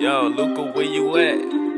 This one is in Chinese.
Yo, Luca, where you at?